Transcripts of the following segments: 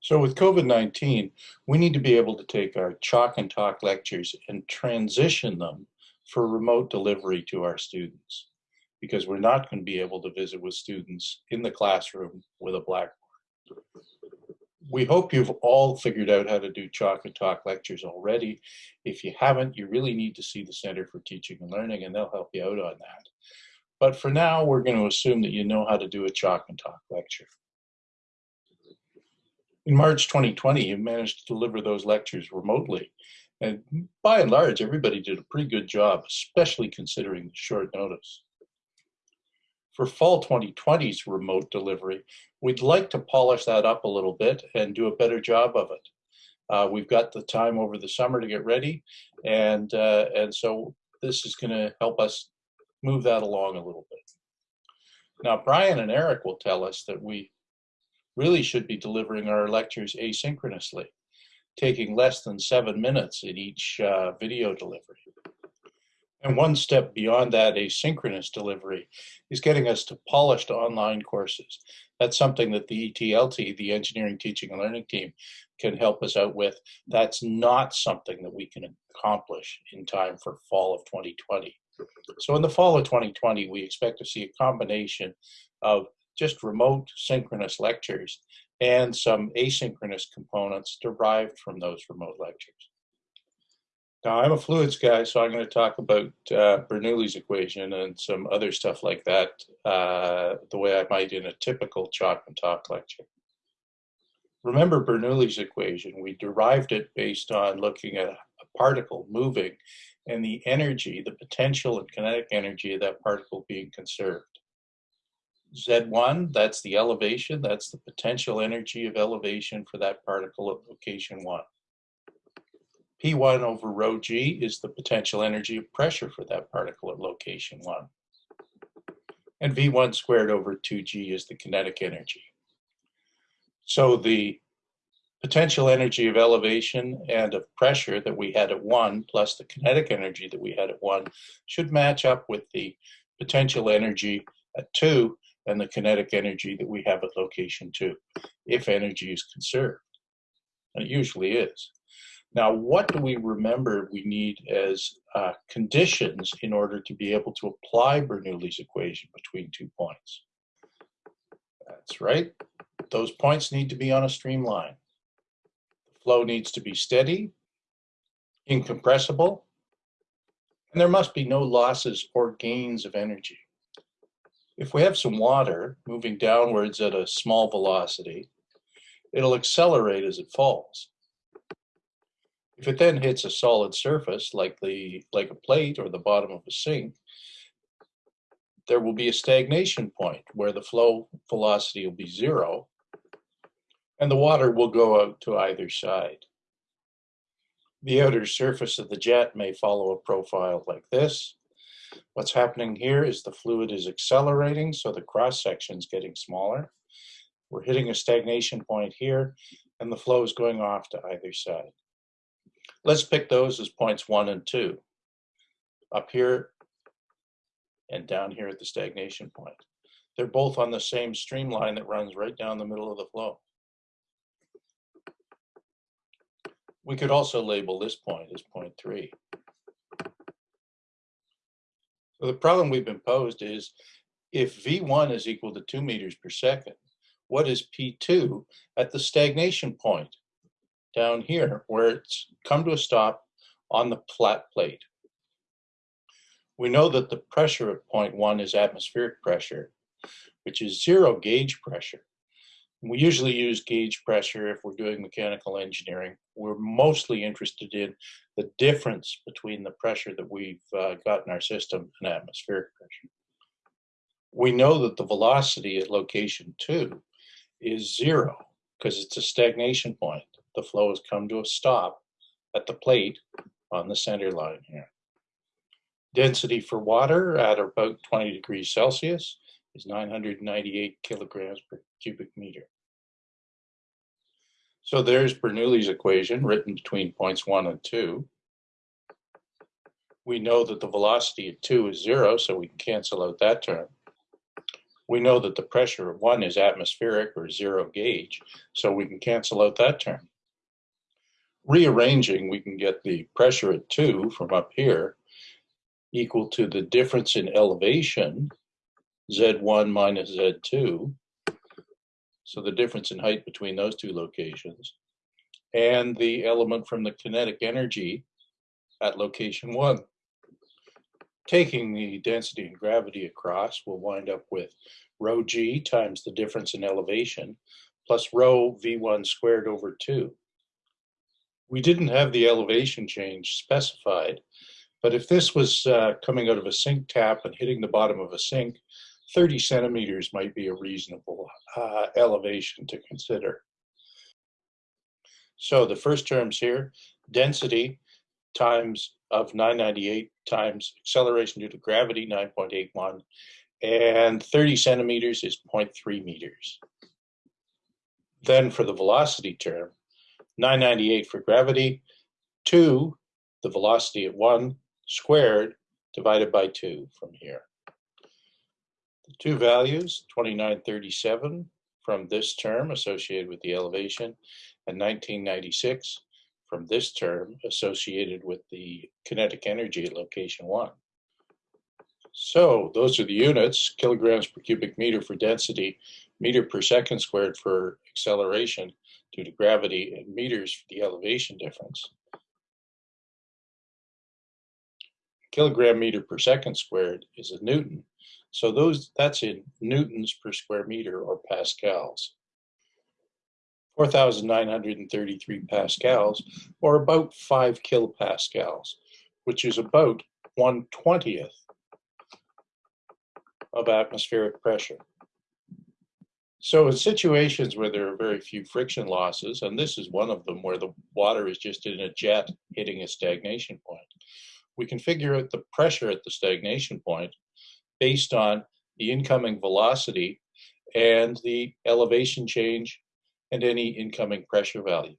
So with COVID-19, we need to be able to take our chalk and talk lectures and transition them for remote delivery to our students because we're not going to be able to visit with students in the classroom with a blackboard. We hope you've all figured out how to do chalk and talk lectures already. If you haven't, you really need to see the Center for Teaching and Learning and they'll help you out on that. But for now, we're going to assume that you know how to do a chalk and talk lecture. In March 2020, you managed to deliver those lectures remotely. And by and large, everybody did a pretty good job, especially considering the short notice. For fall 2020's remote delivery, we'd like to polish that up a little bit and do a better job of it. Uh, we've got the time over the summer to get ready, and, uh, and so this is going to help us move that along a little bit. Now, Brian and Eric will tell us that we really should be delivering our lectures asynchronously, taking less than seven minutes in each uh, video delivery. And one step beyond that asynchronous delivery is getting us to polished online courses. That's something that the ETLT, the Engineering Teaching and Learning Team, can help us out with. That's not something that we can accomplish in time for fall of 2020. So in the fall of 2020, we expect to see a combination of just remote synchronous lectures and some asynchronous components derived from those remote lectures. Now, I'm a fluids guy, so I'm going to talk about uh, Bernoulli's equation and some other stuff like that, uh, the way I might in a typical chalk and talk lecture. Remember Bernoulli's equation, we derived it based on looking at a particle moving and the energy, the potential and kinetic energy of that particle being conserved. Z1, that's the elevation, that's the potential energy of elevation for that particle at location one. P1 over rho g is the potential energy of pressure for that particle at location one. And V1 squared over 2g is the kinetic energy. So the potential energy of elevation and of pressure that we had at one plus the kinetic energy that we had at one should match up with the potential energy at two and the kinetic energy that we have at location two, if energy is conserved. And it usually is. Now, what do we remember we need as uh, conditions in order to be able to apply Bernoulli's equation between two points? That's right. Those points need to be on a streamline. The flow needs to be steady, incompressible, and there must be no losses or gains of energy. If we have some water moving downwards at a small velocity, it'll accelerate as it falls. If it then hits a solid surface like the like a plate or the bottom of a sink, there will be a stagnation point where the flow velocity will be zero and the water will go out to either side. The outer surface of the jet may follow a profile like this, What's happening here is the fluid is accelerating, so the cross section is getting smaller. We're hitting a stagnation point here, and the flow is going off to either side. Let's pick those as points one and two. Up here and down here at the stagnation point. They're both on the same streamline that runs right down the middle of the flow. We could also label this point as point three. So the problem we've been posed is if V1 is equal to two meters per second, what is P2 at the stagnation point down here where it's come to a stop on the flat plate? We know that the pressure at point one is atmospheric pressure, which is zero gauge pressure. We usually use gauge pressure if we're doing mechanical engineering. We're mostly interested in the difference between the pressure that we've uh, got in our system and atmospheric pressure. We know that the velocity at location two is zero because it's a stagnation point. The flow has come to a stop at the plate on the center line here. Density for water at about 20 degrees Celsius is 998 kilograms per cubic meter. So there's Bernoulli's equation written between points one and two. We know that the velocity at two is zero, so we can cancel out that term. we know that the pressure of one is atmospheric or zero gauge, so we can cancel out that term. Rearranging, we can get the pressure at two from up here equal to the difference in elevation, Z1 minus Z2, so the difference in height between those two locations, and the element from the kinetic energy at location one. Taking the density and gravity across, we'll wind up with rho g times the difference in elevation plus rho v1 squared over 2. We didn't have the elevation change specified, but if this was uh, coming out of a sink tap and hitting the bottom of a sink, 30 centimeters might be a reasonable uh, elevation to consider. So the first terms here, density times of 998 times acceleration due to gravity, 9.81, and 30 centimeters is 0.3 meters. Then for the velocity term, 998 for gravity, 2, the velocity at 1 squared divided by 2 from here. Two values, 2937 from this term associated with the elevation, and 1996 from this term associated with the kinetic energy at location 1. So those are the units, kilograms per cubic meter for density, meter per second squared for acceleration due to gravity, and meters for the elevation difference. Kilogram meter per second squared is a Newton. So those that's in newtons per square meter or pascals. 4,933 pascals, or about 5 kilopascals, which is about 1 20th of atmospheric pressure. So in situations where there are very few friction losses, and this is one of them where the water is just in a jet hitting a stagnation point, we can figure out the pressure at the stagnation point based on the incoming velocity and the elevation change and any incoming pressure value.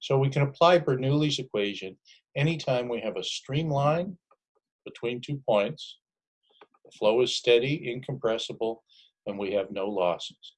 So we can apply Bernoulli's equation anytime we have a streamline between two points, the flow is steady, incompressible, and we have no losses.